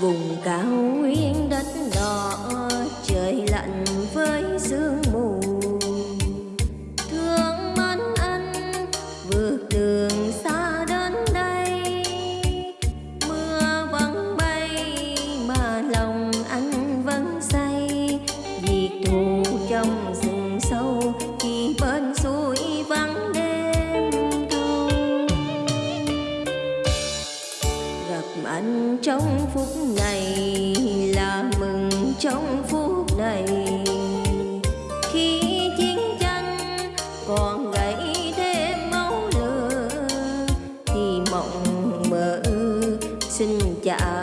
vùng cao nguyên đất đỏ trong phút này là mừng trong phút này. Khi chiến tranh còn gãy thêm máu lửa, thì mộng mơ xin chào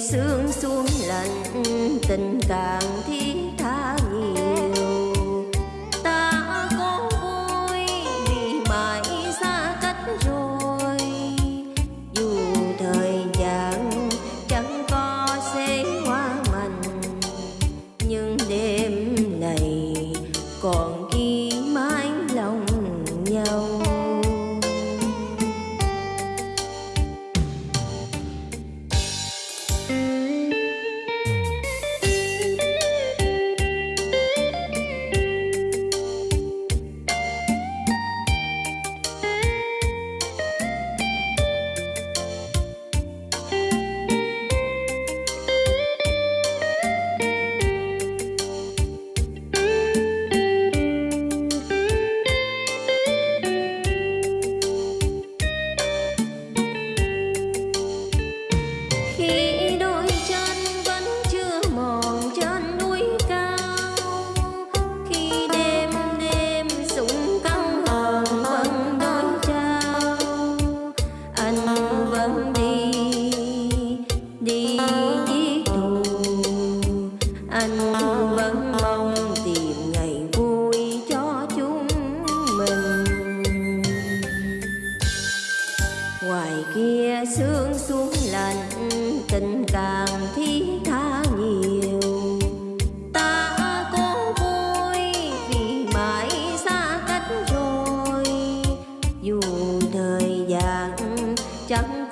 sương xuống lạnh tình càng thiên ngoài kia sương xuống lạnh tình càng thi tha nhiều. Ta cố vui vì mãi xa cách rồi. Dù thời gian chẳng